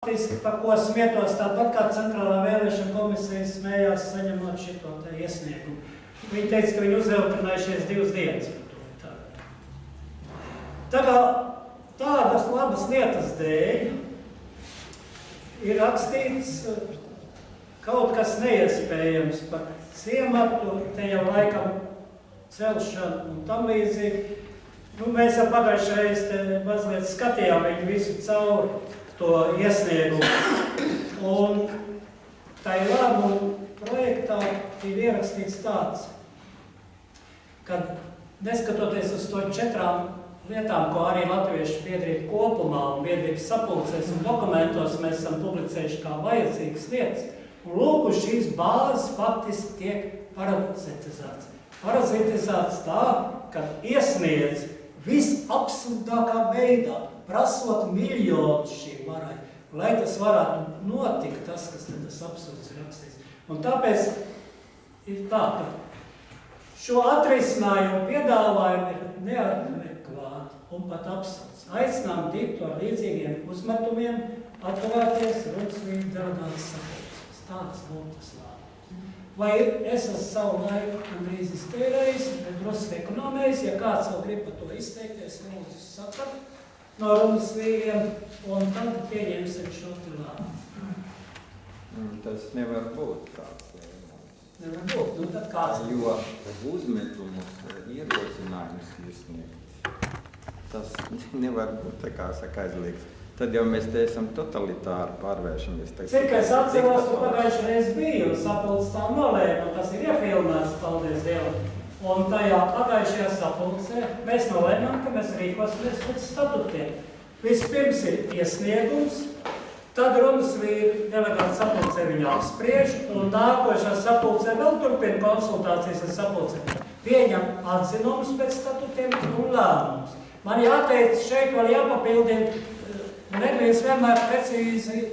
Faktiski, par ko smietos tāpat kā centrālā vēlēšana komisija smējās saņemot šito te iesniegumu. Viņi teica, ka viņi uzveltinājušies divas dienas par to. Tā. tā kā tādas labas lietas dēļ ir rakstīts eh, kaut kas neiespējams par ciematu, te jau laikam celšanu un tam līdzīgi. Nu, mēs jau pagājušajā reizē mazliet skatījām viņu visu cauri to iesniegumu. Un tai lēmumu projektā ir ierakstīts tāds, ka neskatoties uz to četrām lietām, ko arī latviešu biedrība kopumā un biedrības sapulcēs un dokumentos mēs esam publicējuši kā vajadzīgas lietas, un lūk, šīs bāzes faktiski tiek parazitizēts. Parazitizēts tā, ka iesniedz visabsurdākā veidā prasot miljonus šī varai, lai tas varētu notikt, tas, kas te tas absurds ir rakstīts. Un tāpēc ir tā, ka šo atrisinājumu piedāvājumu ir neadekvāti un pat absurds. Aicinām diktu ar līdzīgiem uzmetumiem atturēties Rudsvīdu delegātas sapulces. Tāds būtu tas lēmums. Vai es esmu savu laiku gandrīz iztērējis, bet drusku ekonomējis, ja kāds vēl grib par to izteikties, lūdzu sakat no runas vīriem, un tad pieņemsim šo lēmumu. Mm, tas nevar būt tāds lēmums. Nevar būt, nu tad kāds? Jo uzmetumus, ierosinājumus iesniegt, tas nevar būt, tā kā saka, aizliegts. Tad jau mēs te esam totalitāri pārvēršamies. Cik es atceros, ka pagājušajā reizē biju, sapulcs tā nolēma, tas ir iefilmēts, paldies Dievam. Un tajā pagājušajā sapulcē mēs nolēmām, ka mēs rīkosimies pēc statutiem. Vispirms ir iesniegums, tad runas vīri delegāti sapulcē viņu apspriež, un nākošā sapulcē vēl turpina konsultācijas ar sapulcē. Pieņem atzinumus pēc statutiem un lēmumus. Man jāteic, šeit vēl jāpapildina, neviens vienmēr precīzi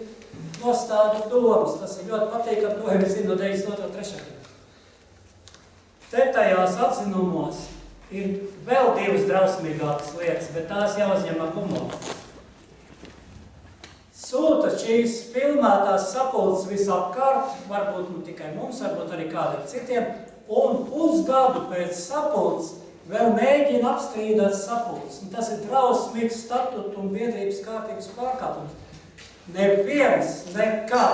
nostāda domas. Tas ir ļoti patīkami, to jau zinu no 92. 3. Te tajās atzinumos ir vēl divas drausmīgākas lietas, bet tās jāuzņem ar humoru. Sūta šīs filmētās sapulces visapkārt, varbūt nu tikai mums, varbūt arī kādiem citiem, un pusgadu pēc sapulces vēl mēģina apstrīdēt sapulces. Un tas ir drausmīgs statutu un biedrības kārtības pārkāpums. Neviens nekā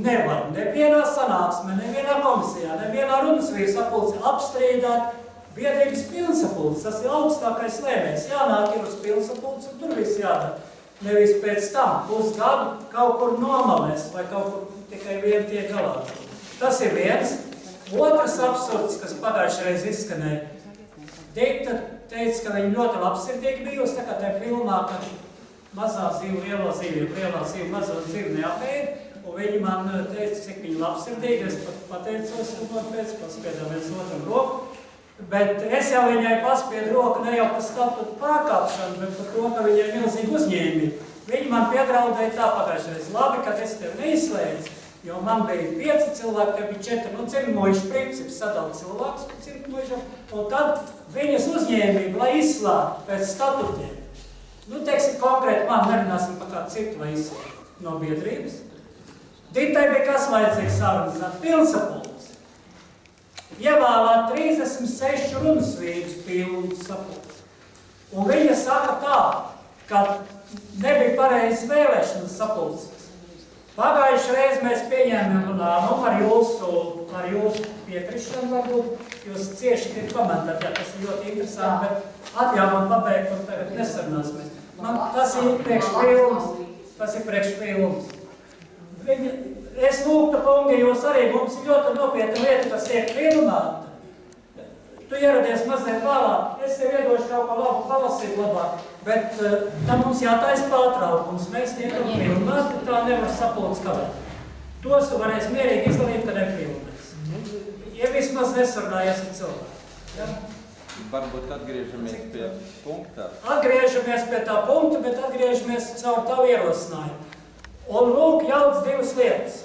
nevar nevienā sanāksmē, nevienā komisijā, nevienā runas vīru sapulcē apstrīdāt biedrības pilnsapulces. Tas ir augstākais lēmējs. Jānāk ir uz pilnsapulces un tur viss jādara. Nevis pēc tam pusgadu kaut kur nomalēs vai kaut kur tikai vien tiek galā. Tas ir viens. Otrs absurds, kas pagājušajā reiz izskanēja. Dikta teica, ka viņa ļoti labsirdīgi bijusi, tā kā tajā filmā, ka mazā zīve, lielā zīve, lielā zīve, mazā zīve neapēda. Un viņi man eh, teica, cik viņi labsirdīgi, es pat pateicos, un man pēc paspiedām viens otram roku. Bet es jau viņai paspiedu roku ne jau par statūtu pārkāpšanu, bet par to, ka viņai milzīgi uzņēmība. Viņi man piedraudēja tā pagājušais. Labi, ka es tevi neizslēdzu, jo man bija pieci cilvēki, te bija četri, nu cirmojuši princips sadala cilvēkus pa cirmojušam, un tad viņas uzņēmība, lai izslēgtu pēc statutiem. Nu, teiksim, konkrēti man nerunāsim par kādu citu, lai izslēgtu no biedrības. Ditai bija kas vajadzīgs sarunāt? Pilsapulks. Ievēlēt 36 runas vīrus pilsapulks. Un viņa saka tā, ka nebija pareizi vēlēšanas sapulces. Pagājuši reiz mēs pieņēmām lēmumu ar jūsu, ar jūsu piekrišanu, varbūt jūs cieši gribat komentēt, jā, tas ir ļoti interesanti, bet man pabeigt, un tagad nesarunāsimies. Man tas ir priekšpilns, tas ir priekšpilns. Viņa, es lūgtu, kungi, jūs arī mums ir ļoti nopietna lieta, kas tiek filmēta. Tu ieradies mazliet vēlāk, es tev iedošu kaut ko labu palasīt labāk, bet uh, tam mums jātaisa pārtraukums. Mēs tiekam filmēti, tā nevar sapulcs kavēt. Tos tu varēs mierīgi izdarīt, kad nefilmēs. Ja vismaz nesarunājies ar cilvēku. Ja? Varbūt atgriežamies pie punktā. Atgriežamies pie tā punkta, bet atgriežamies caur tavu ierosinājumu. Un lūk, jauc divas lietas.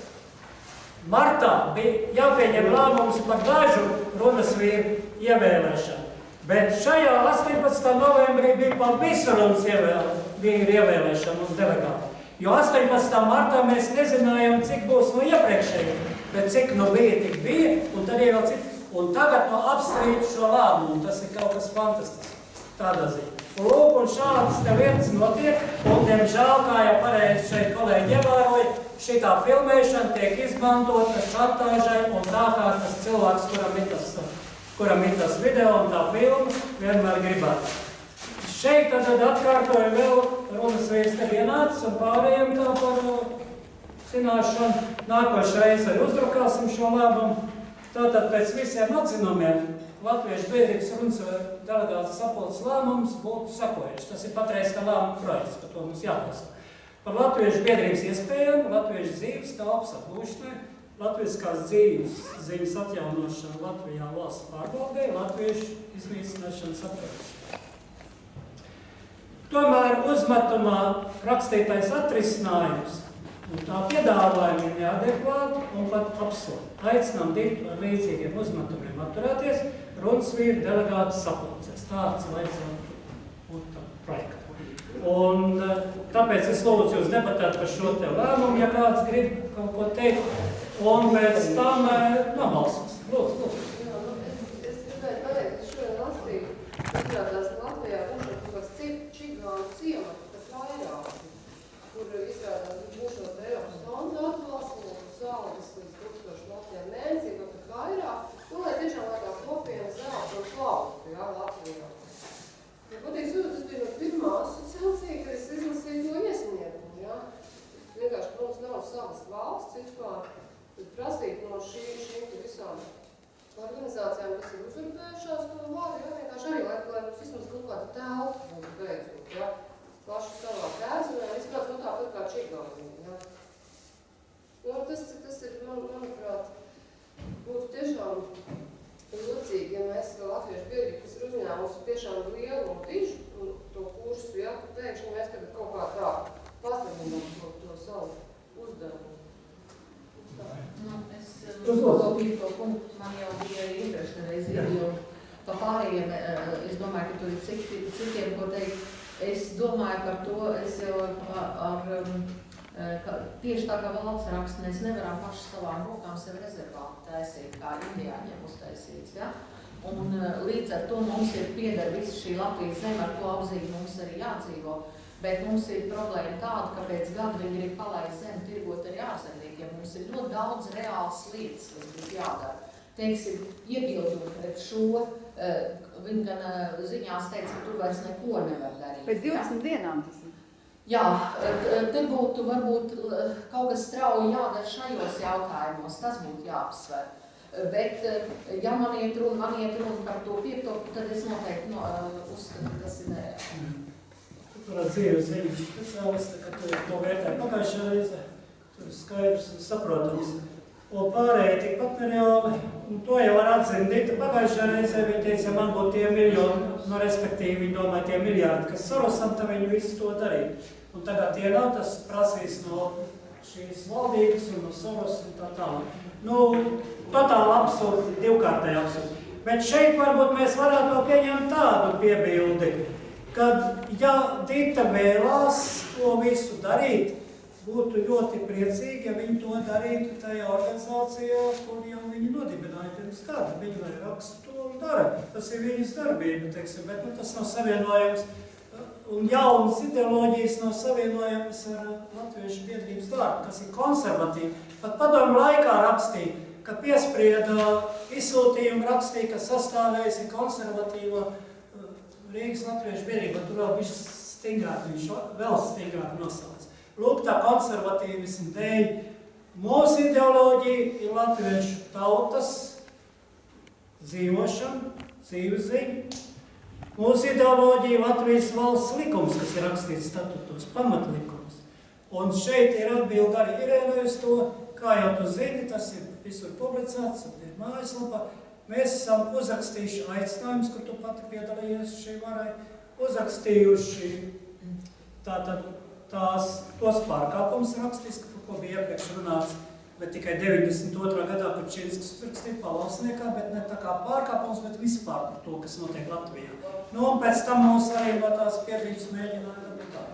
Martā bija jāpieņem lēmums par dažu runas vīru ievēlēšanu. Bet šajā 18. novembrī bija par visu runas vīru ievēlēšanu uz delegātu. Jo 18. martā mēs nezinājām, cik būs no iepriekšējiem, bet cik no bija, tik bija, un tad ir vēl citi. Un tagad no apstrīd šo lēmumu, tas ir kaut kas fantastisks, tādā ziņā. Lūk, un šādas te lietas notiek, un diemžēl, kā jau pareizi šeit kolēģi ievēroja, šitā filmēšana tiek izmantota šantāžai, un tā kā tas cilvēks, kuram ir tas, kuram ir tas video un tā filma, vienmēr gribētu. Šeit tad atkārtoju vēl runas vīrs te vienāds un pārējiem kā par zināšanu. Nākošais arī uzdrukāsim šo lēmumu. Tātad pēc visiem atzinumiem Latviešu biedrības runas delegāts sapulces lēmums būtu sekojuši. Tas ir patreiz kā lēmuma projekts, par to mums jāpasaka. Par Latviešu biedrības iespējām, Latviešu dzīves telpas aplūšanai, Latviskās dzīves ziņas atjaunošanu Latvijā valsts pārbaudē, Latviešu iznīcināšanas apkarošanu. Tomēr uzmetumā rakstītais atrisinājums un tā piedāvājumi ir neadekvāti un pat absurdi. Aicinām līdzīgiem uzmetumiem atturēties, runas vīri delegāti sapulcēs. Tāds vajadzētu būt projektam. Un tāpēc es lūdzu jūs debatēt par šo te lēmumu, ja kāds grib kaut ko teikt, un pēc tam nobalsos. Lūdzu, lūdzu. Jā, nu, es, es gribēju pateikt, ka šodien lasīju, izrādās, ka Latvijā būs kaut kāds čigānu ciemats, pat vairāk, kur izrādās būšot Eiropas fonda atbalstu, un saldas līdz 1000 Latvijā mēnesī, vai pat vairāk, nu, lai tiešām lai tā kopiena zelta un plauktu, jā, Latvijā. Ja patiesi, tas bija no pirmā asociācija, kad es izlasīju to iesniegumu, jā. Vienkārši, ka mums nav savas valsts vispār, tad prasīt no šī, šīm visām organizācijām, kas ir uzurpējušās to varu, jā, vienkārši arī, lai, lai mums vismaz kaut kāda telpa būtu beidzot, jā, paši savā tēzumē, izskatās no tāpat kā Čigānija, jā. Nu, tas, tas ir, man, manuprāt, būtu tiešām jocīgi, ja mēs latviešu biedrību, kas ir uzņēmusi tiešām lielu un dižu to kursu, jā, ka pēkšņi mēs tagad kaut kā tā pastarinām to, to savu uzdevumu. Nu, es lūdzu. kopīju to punktu, man jau bija arī iepriekšreiz, jo pa pārējiem, eh, es domāju, ka tur ir citi, citiem, ko teikt. Es domāju par to, es jau ar, ar um, eh, ka tieši tā kā valsts raksts, mēs nevaram paši savām rokām sev rezervātu taisīt, kā indiāņiem uztaisīts, ja? Un eh, līdz ar to mums ir pieder visa šī Latvijas zeme, ar to apzīgi mums arī jādzīvo. Bet mums ir problēma tāda, ka pēc gada viņi grib palaist zemi, tirgot arī ārzemniekiem. Mums ir ļoti daudz reāls lietas, kas būtu jādara. Teiksim, iebildumi pret šo, uh, viņi gan uh, ziņās teica, ka tur vairs neko nevar darīt. Pēc ja? 20 dienām tas ir. Jā, eh, te būtu varbūt eh, kaut kas strauji jādara šajos jautājumos, tas būtu jāapsver. Eh, Bet, eh, ja man iet runa, man iet runa par to piekto, tad es noteikti no, eh, uzskatu, ka tas ir nereāli. Dzīves ziņas speciālisti, ka tu to vērtē pagājušajā reizē. Tur skaidrs un saprotams. Un pārējie tikpat nereāli. Un to jau var atzīt Dita pagājušajā reizē. Viņa teica, man būtu tie miljoni, nu respektīvi viņa domāja tie miljārdi, kas Sorosam, tad viņi visu to darītu. Un tagad tie nav, tas prasīs no šīs valdības un no Soros un tā tālāk. Nu, totāli absurdi, divkārtēji absurdi. Bet šeit varbūt mēs varētu pieņemt tādu piebildi, kad, ja Dita vēlās to visu darīt, būtu ļoti priecīgi, ja viņi to darītu tajā organizācijā, kur jau viņi nodibināja pirms gada. Viņi lai raksta to un dara. Tas ir viņas darbība, teiksim, bet nu, tas nav savienojams. Un jaunas ideoloģijas nav savienojamas ar Latviešu biedrības darbu, kas ir konservatīvi. Pat padomu laikā rakstīja, ka piesprieda izsūtījumu rakstīja, ka sastāvējusi konservatīvo uh, Rīgas Latviešu biedrība, tur vēl viņš stingrāk, viņš vēl stingrāk nosauc. Lūk, tā konservatīvismu dēļ. Mūsu ideoloģija ir latviešu tautas dzīvošana, dzīves ziņa. Mūsu ideoloģija Latvijas valsts likums, kas ir rakstīts statutos, pamatlikums. Un šeit ir atbildi arī Irēnai uz to, kā jau tu zini, tas ir visur publicēts, un ir mājaslapā. Mēs esam uzrakstījuši aicinājumus, kur tu pati piedalījies šī varai, uzrakstījuši tātad tās, tos pārkāpumus rakstīs, par ko bija iepriekš runāts, bet tikai 92. gadā Kučinskas uzrakstīja pavalsniekā, bet ne tā kā pārkāpums, bet vispār par to, kas notiek Latvijā. Nu, un pēc tam mūs arī no tās piedrības mēģināja dabūt tā.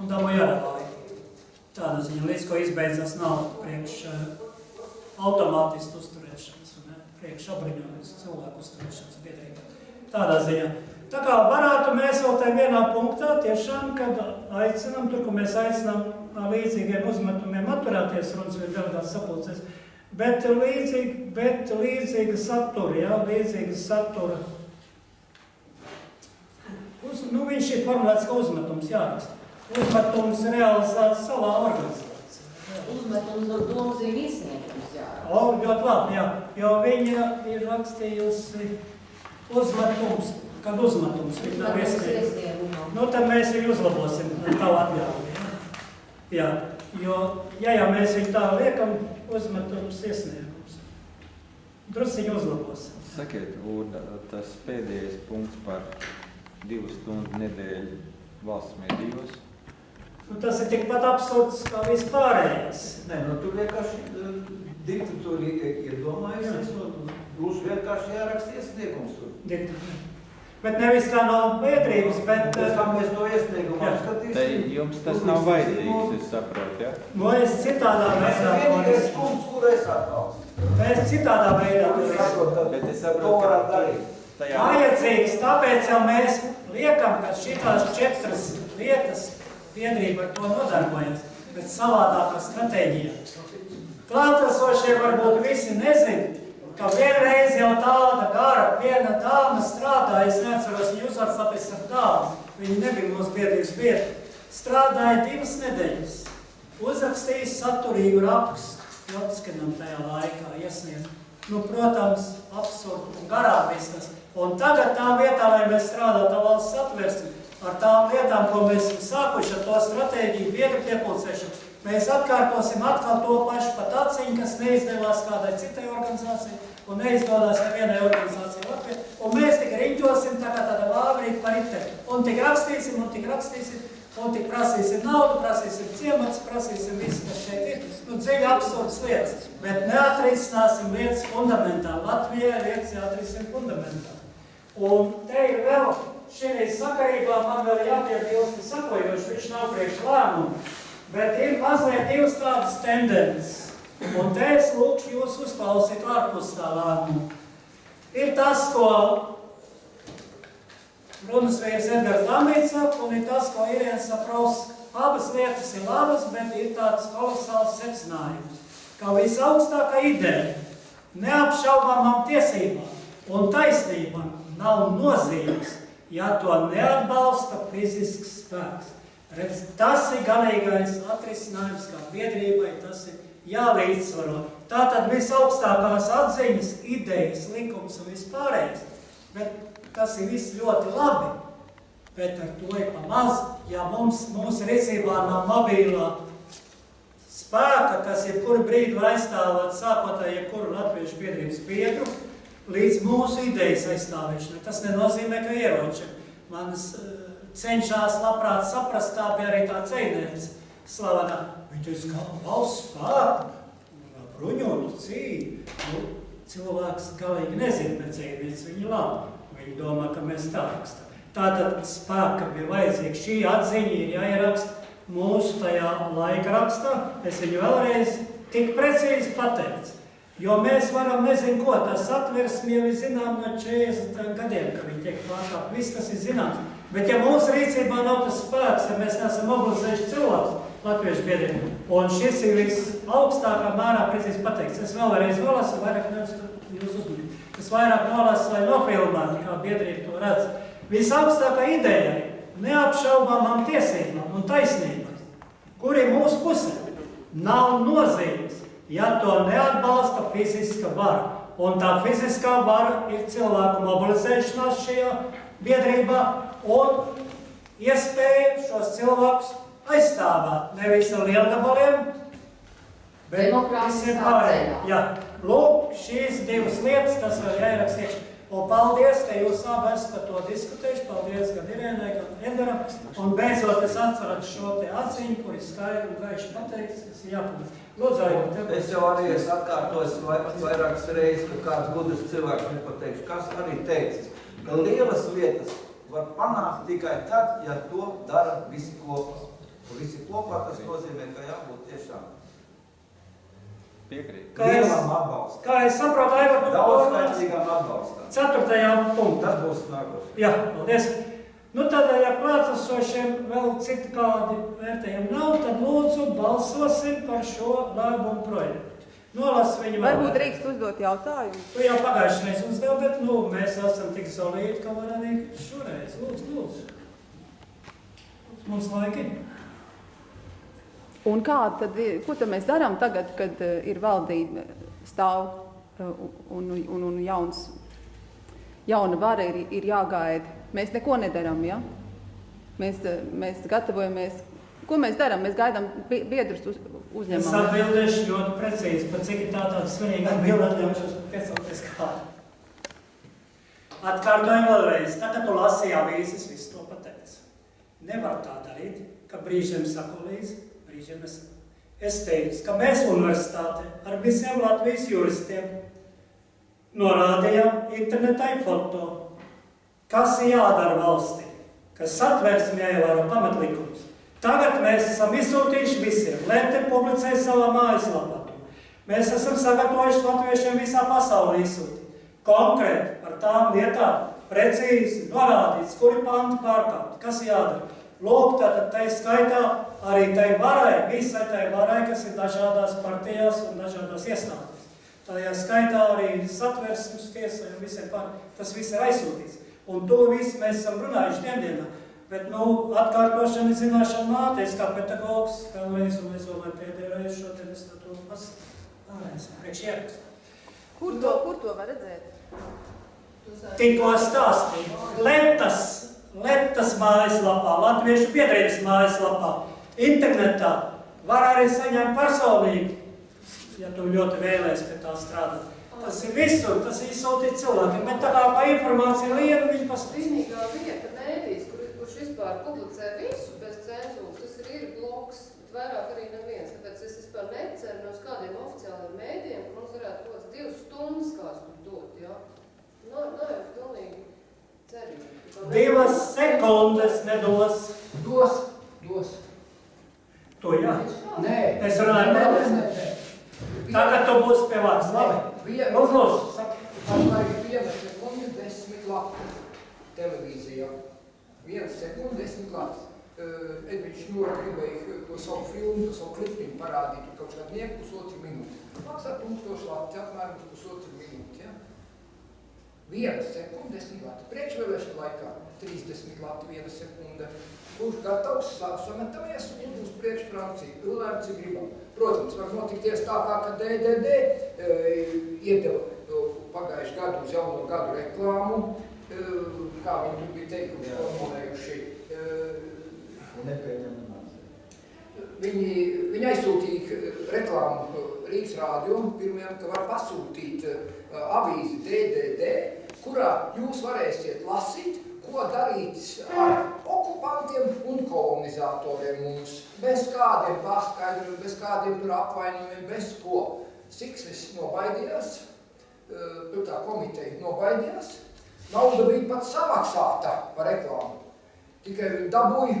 Un dabūja laiku. Tāda ziņa, līdz ko izbeidzas nav priekš uh, automātistu uzturēšanas un uh, priekš apbruņotas cilvēku uzturēšanas biedrībā. Tādā ziņā. Tā kā varētu mēs vēl tajā vienā punktā tiešām, kad aicinām, tur, kur mēs aicinām līdzīgiem uzmetumiem atturēties runas vai delegāts sapulcēs, bet līdzīgi, bet līdzīga satura, jā, līdzīga satura. Uz, nu, viņš ir formulēts kā uzmetums, jāraksta. Uzmetums realizēts savā organizācijā. Jā. Uzmetums domzīm izsniegums, jā. O, ļoti labi, jā, jo viņa ir rakstījusi uzmetums, kad uzmetums viņa nav iesniegumam. Nu, tad mēs viņu uzlabosim ar tavu atļauju. Ja? Jā, jo, ja jau mēs viņu tā liekam, uzmetums iesniegums. Drusciņu uzlabosim. Sakiet, Urda, tas pēdējais punkts par divu stundu nedēļu valsts medijos. Nu, tas ir tikpat absurds kā vispārējais. Nē, nu tur vienkārši uh, diktatūra i- iedomājusies un būs vienkārši jāraksta iesniegums tur. Diktatūra. Bet nevis kā no biedrības, bet Pēc tam mēs to iesniegumu apskatīsim. jums tas nav vajadzīgs, es saprotu, ja? no nu, es citādā Tas ir veidā to vienīgais punkts, kur es atbalstu. Mēs citādā veidā to saprotu, ka Bet es saprotu, ka darīt. tajā Vajadzīgs, tāpēc jau mēs liekam, ka šitās četras lietas biedrība ar to nodarbojas, bet savādākā stratēģija. Klātesošie varbūt visi nezin, ka vienreiz jau tāda gara, viena dāma strādāja, es neatceros uzvārds, tāpēc ar dāmu, viņa nebija mūsu biedrības biedra, strādāja divas nedēļas, uzrakstīja saturīgu rakstu, Jotskinam tajā laikā iesniedz. Nu, protams, absurdi un garām viss tas. Un tagad tā vietā, lai mēs strādātu valsts atversti, ar tām lietām, ko mēs esam sākuši ar to stratēģiju, biedru piepulcēšanu, mēs atkārtosim atkal to pašu pat aciņu, kas neizdevās kādai citai organizācijai un neizdodas nevienai organizācijai Latvijā. Un mēs tik riņķosim tā kā tāda vāvrīta par iteri. Un tik rakstīsim, un tik rakstīsim, un tik prasīsim naudu, prasīsim ciemats, prasīsim visu, kas šeit ir. Nu, dziļi absurds lietas, bet neatrisināsim lietas fundamentāli. Latvijai lietas jāatrisina fundamentāli. Un te ir vēl, šī sakarībā man vēl jāpiebilst, sakojoši, viņš nav priekš lēmumu, bet ir mazliet divas tādas tendences. Un te es lūkšu jūs uzklausīt ārpus tā lēmumu. Ir tas, ko runas vīrs Edgars Lamīts saka, un ir tas, ko Irēna Saprovs. Abas lietas ir labas, bet ir tāds kolosāls secinājums, ka visaugstākā ideja neapšaubāmām tiesībām un taisnībām nav nozīmes, ja to neatbalsta fizisks spēks. Redz, tas ir galīgais atrisinājums, kā biedrībai tas ir jālīdzsvaro. Tātad visaugstākās atziņas, idejas, likums un vispārējais, bet tas ir viss ļoti labi. Bet ar to ir pa maz, ja mums, mūsu rīcībā nav mobilā spēka, kas jebkuru brīdi var aizstāvēt sākot ar jebkuru latviešu biedrības biedru, līdz mūsu idejas aizstāvēšanai. Tas nenozīmē, ka ieroči manas uh, cenšas labprāt saprast, tā bija arī tā ceinēns slavenā. Viņi teica, ka valsts spēku, bruņotu cīņu. Nu, cilvēks galīgi nezina pēc cīņas, viņi labi. Viņi domā, ka mēs tā rakstam. Tātad spēka bija vajadzīga. Šī atziņa ir jāieraksta mūsu tajā laika rakstā. Es viņu vēlreiz tik precīzi pateicu. Jo mēs varam nezinu ko, tas atversmi jau ir zinām no 40 gadiem, ka viņi tiek pārkāpt. Viss tas ir zināms. Bet ja mūsu rīcībā nav tas spēks, ja mēs neesam mobilizējuši cilvēkus latviešu biedriem, un šis ir visaugstākā mērā precīzi pateikts. Es vēlreiz nolasu, vairāk nevis jūs uzmanību. Es vairāk nolasu, lai nofilmētu, kā biedrība to redz. Visaugstākā ideja neapšaubāmām tiesībām un taisnībām, kur ir mūsu pusē, nav nozīmes, ja to neatbalsta fiziska vara. Un tā fiziskā vara ir cilvēku mobilizēšanās šajā biedrībā un iespēja šos cilvēkus aizstāvēt nevis ar lielgabaliem, bet visiem pārējiem. Jā, lūk, šīs divas lietas, tas vēl jāieraksta iekšā. Un paldies, ka jūs abi esat par to diskutējuši. Paldies gan Irēnai, gan Edgaram. Un beidzot es atceros šo te atziņu, kur ir skaidri un gaiši pateikts, kas ir jāpublicē. Lūdzu, tev. Es jau arī esmu atkārtojis vai- vairākas reizes, ka kāds gudrs cilvēks nepateikšu, kas arī teicis, ka lielas lietas var panākt tikai tad, ja to dara visi kopā. Un visi kopā tas nozīmē, ka jābūt tiešām Piekrīt. Kā es-. Kā es saprotu, Aivar, tu Daudzskaitlīgam atbalstam. ceturtajām punktām. Tas būs nākošais. Jā, paldies. Nu tad, ja klātesošiem vēl citu kādi vērtējumi nav, tad lūdzu balsosim par šo lēmumu projektu. Nolas viņu vēl. Varbūt drīkst uzdot jautājumu. Tu jau pagājušajā reizē uzdevi, bet nu, mēs esam tik solīti, ka var arī šoreiz. Lūdzu, lūdzu. Mums laiki. Un kā tad, ko tad mēs darām tagad, kad eh, ir valdība stāv eh, un, un, un, un jauns, jauna vara ir, ir jāgaida? Mēs neko nedarām, ja? Mēs, eh, mēs gatavojamies. Ko mēs darām? Mēs gaidām bi- biedrus uz, Es uzņemam. ja? atbildēšu ļoti precīzi, par cik ir tā tāda svarīga atbilde, atļaušos piecelties kādu. Atkārtoju vēlreiz, tā kā tu lasīji avīzes, viss to pateica. Nevar tā darīt, ka brīžiem saku līdzi, brīžiem es. Es teicu, ka mēs universitāte ar visiem Latvijas juristiem norādījām internetai foto, kas jādara valstī, kas satversmi jāievēro pamatlikumus. Tagad mēs esam izsūtījuši visiem, Lente publicēja savā mājaslapā. Mēs esam sagatavojuši latviešiem visā pasaulē izsūtīt. Konkrēti par tām vietām, precīzi norādīts, kuri panti pārkāpt, kas jādara. Lūk, tātad tai skaitā arī tai varai, visai tai varai, kas ir dažādās partijās un dažādās iestādēs. Tajā skaitā arī satversmes tiesai un visiem pār, tas viss ir aizsūtīts. Un to visu mēs esam runājuši diendienā. Bet, nu, atkārtošana ir zināšana māte, es kā pedagogs, vēlreiz, un es domāju, pēdējo reizi šodien es to pats vēlreiz priekš ierakstu. Kur to, kur to var redzēt? Tikko stāstīju. Letas, Letas mājaslapā, Latviešu biedrības mājaslapā, internetā var arī saņemt personīgi, ja tu ļoti vēlēs pie tā strādāt. Tas ir visur, tas ir izsūtīt cilvēkiem, bet tā kā pa informāciju lienu, viņi pastāstīs. Vispār publicē visu bez cenzūras, tas ir, ir bloks, bet vairāk arī neviens. Tāpēc es vispār neceru no kādiem oficiāliem mēdiem, ka mums varētu kaut kāds divas stundas kāds tur dot, jā. Nav, nav jau pilnīgi cerīgi. Divas sekundes nedos. Dos, dos. To jā. Nē. Es runāju par nē, nē. Tagad tu būsi pie vārds. Labi. Vien- Lūdzu, lūdzu, saki. Pašlaik viena sekunde desmit lati televīzijā. Viena sekunde desmit lati. Uh, Edviņš Ņūra gribēja to savu filmu, to savu klipiņu parādīt, tur kaut kādā nieku pusotru minūti. Maksā tūkstoši lati, apmēram pusotru minūti, ja? Viena sekunde desmit lati. Priekšvēlēšana laikā 30 lati viena sekunde. Kurš gatavs sa- sametamies un būs priekš Francija. Runājam, cik gribam. Protams, var notikties tā kā, ka DDD e, iedeva e, pagājuši gadu uz jauno gadu reklāmu, kā viņi tur bija teikumi formulējuši. E, Viņi, viņi aizsūtīja reklāmu Rīgas rādio, pirmajam, ka var pasūtīt avīzi DDD, kurā jūs varēsiet lasīt, ko darīt ar okupantiem un kolonizatoriem mums. Bez kādiem paskaidrojumiem, bez kādiem tur apvainojumiem, bez ko. Siksnis nobaidījās, tā komiteja nobaidījās, nauda bija pat samaksāta par reklāmu. Tikai viņi dabūja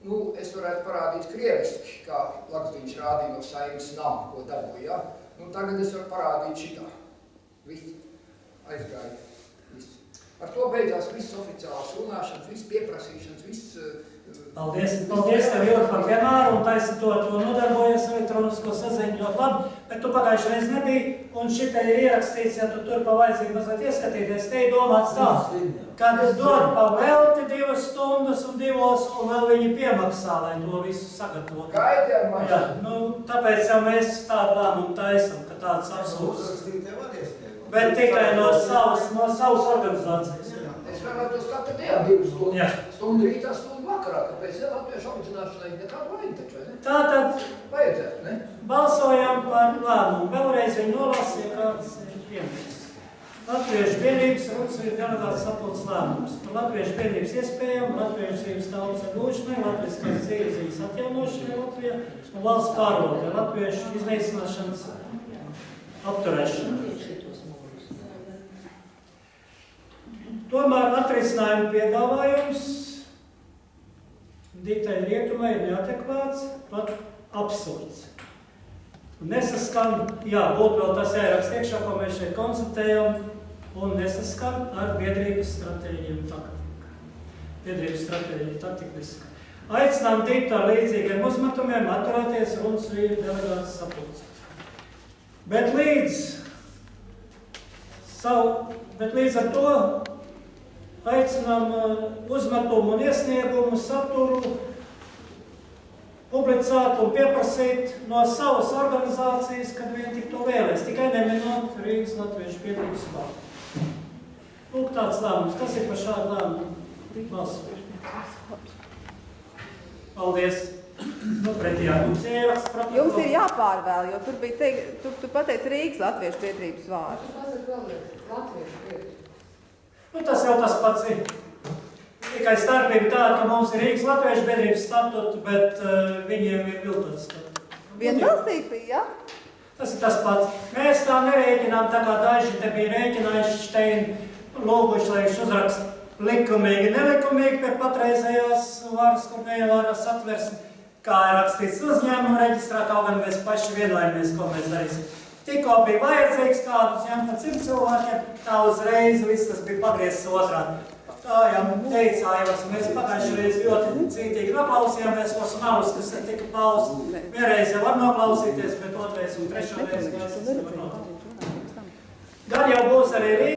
Nu, es varētu parādīt krieviski, kā Lakstiņš rādīja no saimnes nama, ko dabūja. Ja? Nu, tagad es varu parādīt šitā. Viss aizgāja. Ar to beidzās viss oficiāls runāšanas, viss pieprasīšanas, viss... Uh, Paldies, paldies tev, Ilgi, par vienmēr, un taisi to, to nodarbojies elektronisko saziņu ļoti labi, bet tu pagājušajā reiz nebija, un šitai ir ierakstīts, ja tu tur pa vajadzību mazliet ieskatīties, te ir domāts tā, kad dod pa velti divas stundas un divos, un vēl viņi piemaksā, lai to visu sagatavotu. Gaidi ar Jā, nu, tāpēc jau mēs tādu lēmumu taisam, ka tāds absolūts, Uzrakstīt tev arī. Bet tikai no savas, no savas organizācijas. Jā. Es vēlētos katru dienu divas stundas. Stundu rītā, stundu vakarā, kāpēc ja latviešu apzināšanai nekādu vajag taču, ne? Tātad Vajadzētu, ne? balsojam par lēmumu. Vēlreiz viņu nolasīja, kāds ir pieņemts. Latviešu vienības runas ir delegāts sapulces lēmums par latviešu vienības iespējām, latviešu dzīves tautas atgūšanai, latviskās dzīves atjaunošanai Latvijā un valsts pārvaldē, latviešu iznīcināšanas apturēšanai. Tomēr atrisinājuma piedāvājums diktai rietumai ir neadekvāts, pat absurds. Nesaskan, jā, būtu vēl tas ēraksts iekšā, ko mēs šeit konstatējam, un nesaskan ar biedrības stratēģiju un taktiku. Biedrības stratēģija taktika nesaskan. Aicinām diktu ar līdzīgiem uzmetumiem atturēties runas vīru delegātas sapulcēs. Bet līdz, savu, bet līdz ar to aicinām uh, uzmetumu un iesniegumu saturu publicēt un pieprasīt no savas organizācijas, kad viņi tik to vēlēs, tikai neminot Rīgas Latviešu biedrības vārdu. Lūk, tāds lēmums. Kas ir par šādu lēmumu balsot? Paldies! Nu, pretījā mums ieraksts protokols. Jums ir jāpārvēl, jo tur bija teikt, tu, tu pateici Rīgas Latviešu biedrības vārdu. Tas ir vēlreiz latviešu biedri. Nu, tas jau tas pats ir. Tikai starpība tāda, ka mums ir Rīgas Latviešu biedrības statūti, bet uh, viņiem ir viltots statūti. Vienbalsīgi bija, ja? Tas ir tas pats. Mēs tā nerēķinām, tā kā daži te bija rēķinājuši šteini, lūguši, lai viņš uzraksta likumīgi, nelikumīgi pie patreizējās varas, kur neievārās satversmi, kā ir rakstīts uzņēmuma reģistrā, kaut gan mēs paši vienojāmies, ko mēs darīsim. Tikko bija vajadzīgs kādus ņemt par simt cilvēkiem, tā uzreiz viss tas bija pagriezts otrādi. Tā jau teicājos, mēs pagājušajā reizē ļoti cītīgi noklausījāmies tos malus, kas tika pausti. Vienreiz jau var noklausīties, bet otrais un trešo reizi mēs nevar noklausīties. Gan jau būs arī Rīga.